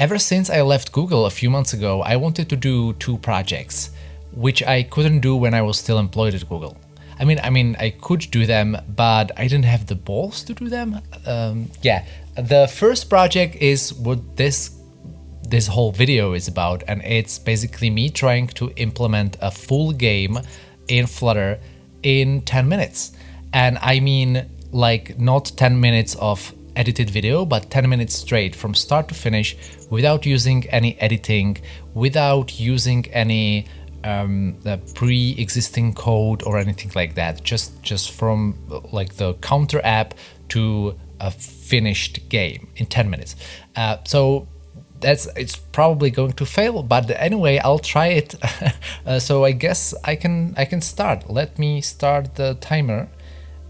Ever since I left Google a few months ago, I wanted to do two projects, which I couldn't do when I was still employed at Google. I mean, I mean, I could do them, but I didn't have the balls to do them. Um, yeah, the first project is what this this whole video is about, and it's basically me trying to implement a full game in Flutter in 10 minutes. And I mean, like, not 10 minutes of edited video, but 10 minutes straight from start to finish without using any editing, without using any um, pre-existing code or anything like that. Just just from like the counter app to a finished game in 10 minutes. Uh, so that's it's probably going to fail, but anyway, I'll try it. uh, so I guess I can I can start. Let me start the timer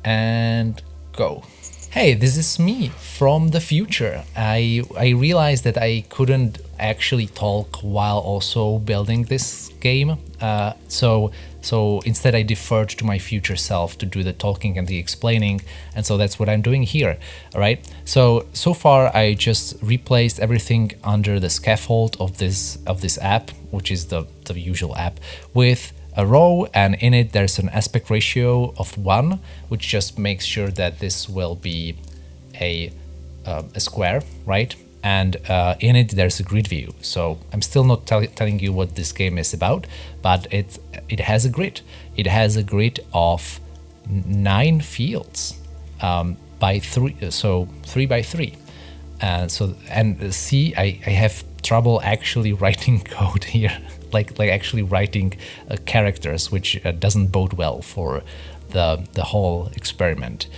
and go. Hey, this is me from the future. I, I realized that I couldn't actually talk while also building this game. Uh, so, so instead I deferred to my future self to do the talking and the explaining. And so that's what I'm doing here. All right. So, so far I just replaced everything under the scaffold of this, of this app, which is the, the usual app with a row and in it there's an aspect ratio of 1 which just makes sure that this will be a, uh, a square right? And uh, in it there's a grid view. So I'm still not tell telling you what this game is about but it it has a grid. It has a grid of nine fields um, by three so three by three. And so and see I, I have trouble actually writing code here like like actually writing uh, characters, which uh, doesn't bode well for the the whole experiment.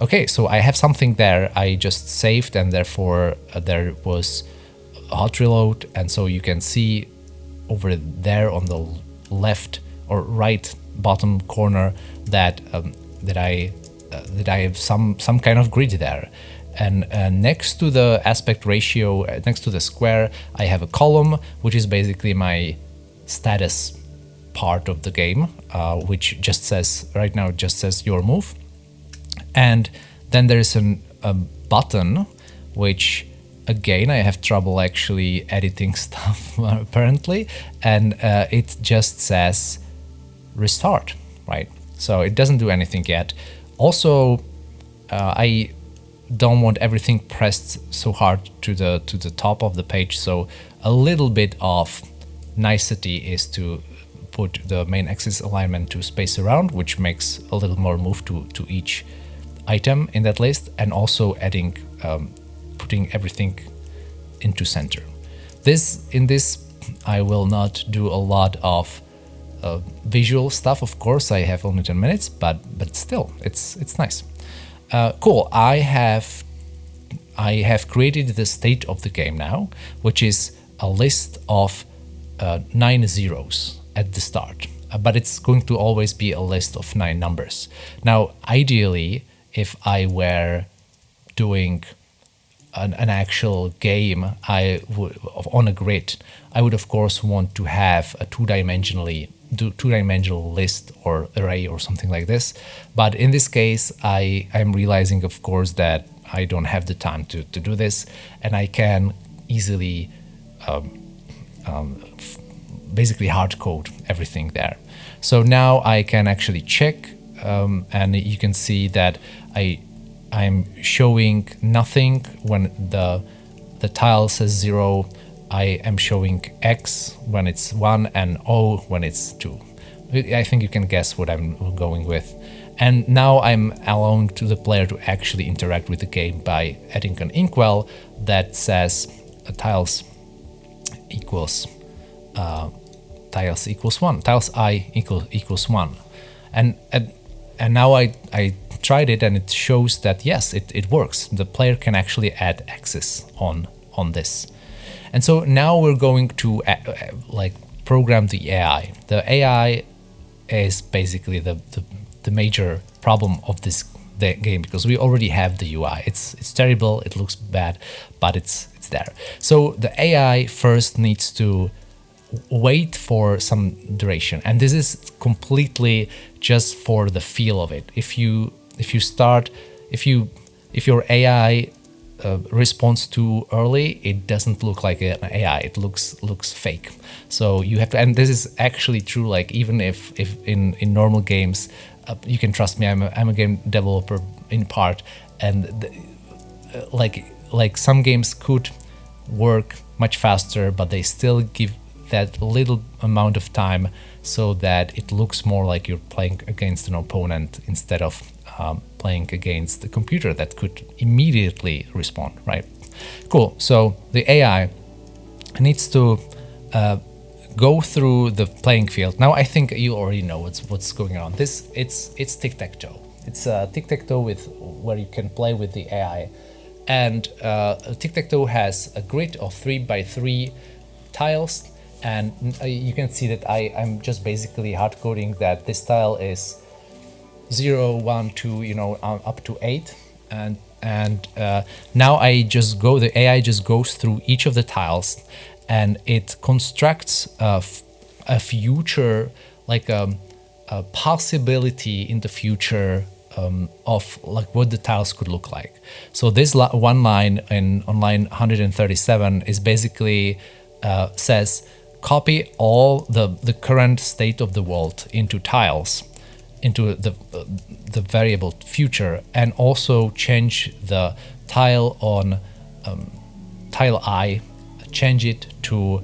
Okay, so I have something there I just saved, and therefore uh, there was a hot reload, and so you can see over there on the left or right bottom corner that um, that I uh, that I have some some kind of grid there and uh, next to the aspect ratio, uh, next to the square, I have a column, which is basically my status part of the game, uh, which just says, right now, just says your move. And then there's an, a button, which again, I have trouble actually editing stuff apparently, and uh, it just says restart, right? So it doesn't do anything yet. Also, uh, I don't want everything pressed so hard to the to the top of the page, so a little bit of nicety is to put the main axis alignment to space around, which makes a little more move to, to each item in that list, and also adding, um, putting everything into center. This In this, I will not do a lot of uh, visual stuff, of course, I have only 10 minutes, but, but still, it's, it's nice. Uh, cool, I have I have created the state of the game now, which is a list of uh, nine zeros at the start, uh, but it's going to always be a list of nine numbers. Now, ideally, if I were doing an, an actual game I on a grid, I would of course want to have a two-dimensionally two-dimensional list or array or something like this. But in this case, I am realizing, of course, that I don't have the time to, to do this, and I can easily um, um, basically hard code everything there. So now I can actually check um, and you can see that I I'm showing nothing when the the tile says zero. I am showing X when it's one and O when it's two. I think you can guess what I'm going with. And now I'm allowing to the player to actually interact with the game by adding an inkwell that says tiles equals uh, tiles equals one, tiles i equals equals one, and and, and now I I tried it and it shows that yes it, it works. The player can actually add axis on on this, and so now we're going to uh, uh like program the AI. The AI is basically the, the the major problem of this game because we already have the UI. It's it's terrible. It looks bad, but it's it's there. So the AI first needs to wait for some duration and this is completely just for the feel of it if you if you start if you if your AI uh, responds too early, it doesn't look like an AI. It looks looks fake. So you have to, and this is actually true. Like even if if in in normal games, uh, you can trust me. I'm a, I'm a game developer in part, and the, uh, like like some games could work much faster, but they still give that little amount of time so that it looks more like you're playing against an opponent instead of um, playing against the computer that could immediately respond, right? Cool. So the AI needs to uh, go through the playing field. Now I think you already know what's what's going on. This it's it's tic tac toe. It's a uh, tic tac toe with where you can play with the AI, and uh, tic tac toe has a grid of three by three tiles, and uh, you can see that I I'm just basically hard coding that this tile is 0, 1, 2, you know, up to 8. And, and uh, now I just go, the AI just goes through each of the tiles and it constructs a, a future, like a, a, possibility in the future um, of like what the tiles could look like. So this one line in on line 137 is basically uh, says copy all the, the current state of the world into tiles into the uh, the variable future and also change the tile on um, tile i change it to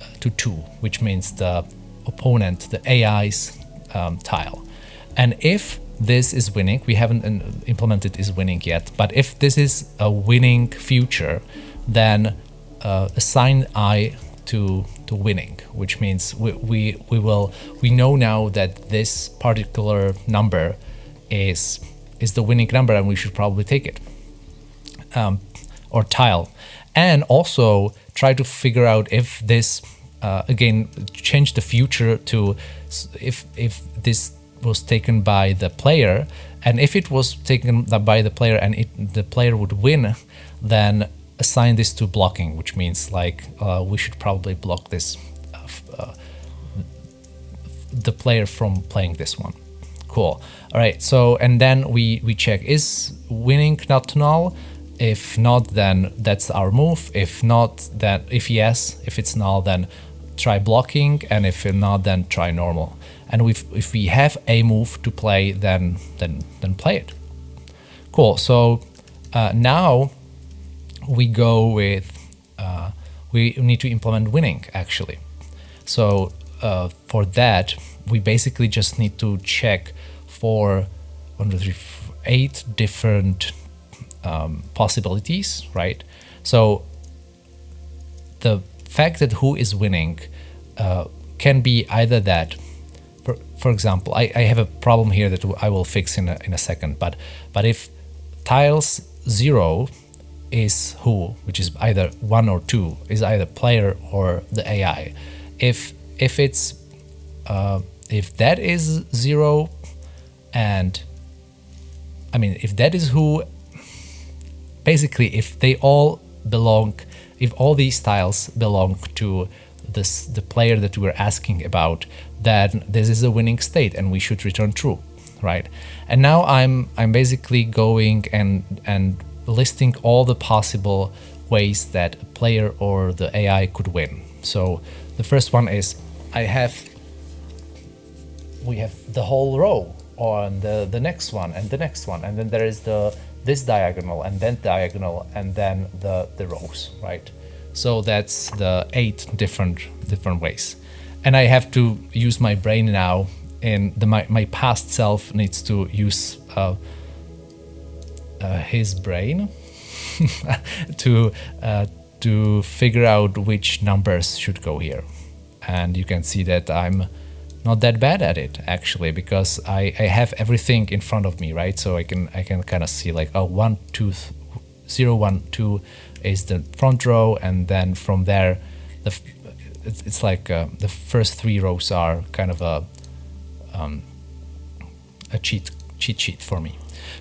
uh, to 2 which means the opponent the AI's um, tile and if this is winning. We haven't uh, implemented is winning yet. But if this is a winning future then uh, assign i to to winning, which means we, we, we will we know now that this particular number is is the winning number and we should probably take it um, or tile. And also try to figure out if this uh, again change the future to if if this was taken by the player and if it was taken by the player and it, the player would win then assign this to blocking, which means like uh, we should probably block this uh, uh, the player from playing this one. Cool. All right. So and then we we check is winning not null. If not, then that's our move. If not, then if yes, if it's null, then try blocking, and if not, then try normal. And if if we have a move to play, then then then play it. Cool. So uh, now we go with, uh, we need to implement winning actually. So uh, for that, we basically just need to check for one, two, three, four, eight different um, possibilities, right? So the fact that who is winning uh, can be either that, for, example, I, I have a problem here that I will fix in a, in a second, but, but if tiles zero is who, which is either one or two, is either player or the AI. If if it's uh, if that is zero, and I mean if that is who, basically if they all belong, if all these tiles belong to this the player that we're asking about, then this is a winning state and we should return true, right? And now I'm I'm basically going and and listing all the possible ways that a player or the AI could win. So the first one is I have we have the whole row on the the next one and the next one and then there is the this diagonal and then diagonal and then the the rows right so that's the eight different different ways and I have to use my brain now and the my, my past self needs to use uh, uh, his brain to uh, to figure out which numbers should go here. And you can see that I'm not that bad at it actually because I, I have everything in front of me, right? So I can I can kind of see like oh one two zero one two is the front row, and then from there, the it's like uh, the first three rows are kind of a um, a cheat cheat sheet for me.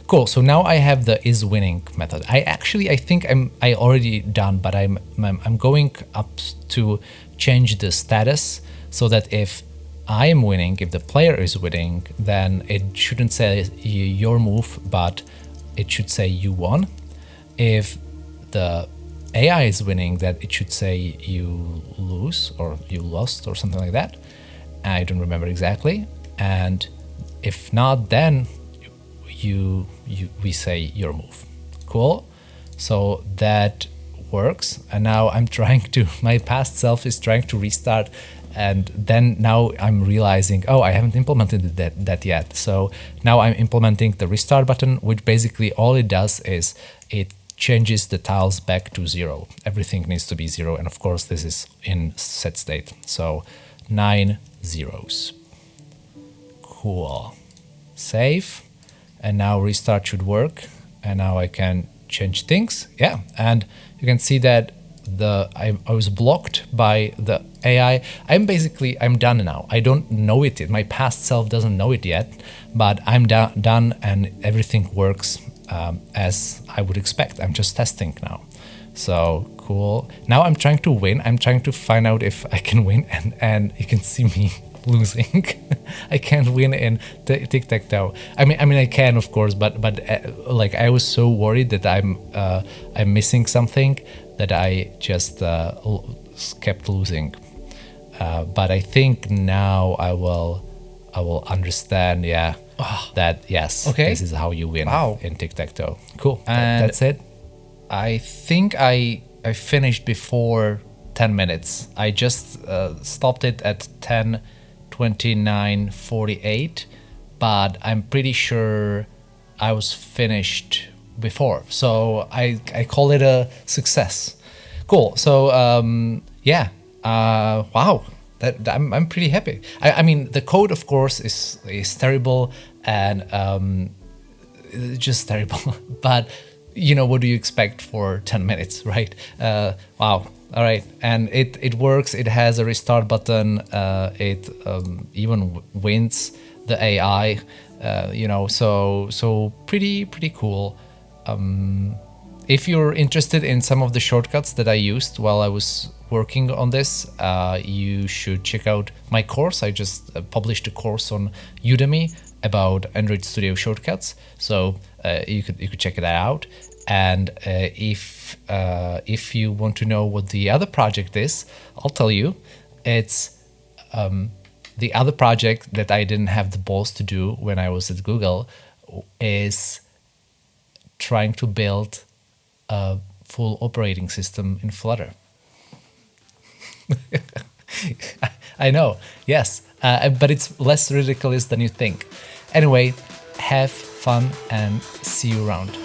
Cool, so now I have the is winning method. I actually, I think I'm I already done, but I'm, I'm, I'm going up to change the status so that if I am winning, if the player is winning, then it shouldn't say your move, but it should say you won. If the AI is winning, that it should say you lose or you lost or something like that. I don't remember exactly. And if not, then you, you we say your move. Cool. So that works. And now I'm trying to, my past self is trying to restart. And then now I'm realizing, oh, I haven't implemented that, that yet. So now I'm implementing the restart button, which basically all it does is it changes the tiles back to zero. Everything needs to be zero. And of course, this is in set state. So nine zeros. Cool. Save. And now restart should work. And now I can change things. Yeah. And you can see that the I, I, was blocked by the AI. I'm basically I'm done now. I don't know it. My past self doesn't know it yet, but I'm do done and everything works um, as I would expect. I'm just testing now. So cool. Now I'm trying to win. I'm trying to find out if I can win, and and you can see me losing. I can't win in tic tac toe. I mean, I mean, I can of course, but but uh, like I was so worried that I'm uh, I'm missing something that I just uh, kept losing. Uh, but I think now I will I will understand. Yeah, oh. that yes. Okay, this is how you win wow. in tic tac toe. Cool. And that's it. I think I I finished before 10 minutes. I just uh, stopped it at 10 29.48, but I'm pretty sure I was finished before. So I, I call it a success. Cool. So um, yeah, uh, wow. That, I'm, I'm pretty happy. I, I mean, the code, of course, is is terrible and um, just terrible. but you know, what do you expect for 10 minutes, right? Uh, wow, all right, and it it works. It has a restart button. Uh, it um, even wins the AI. Uh, you know, so so pretty pretty cool. Um, if you're interested in some of the shortcuts that I used while I was working on this, uh, you should check out my course. I just uh, published a course on Udemy about Android Studio shortcuts, so uh, you could you could check that out. And uh, if uh, if you want to know what the other project is, I'll tell you. It's um, the other project that I didn't have the balls to do when I was at Google is trying to build a full operating system in Flutter. I know, yes, uh, but it's less ridiculous than you think. Anyway, have fun and see you around.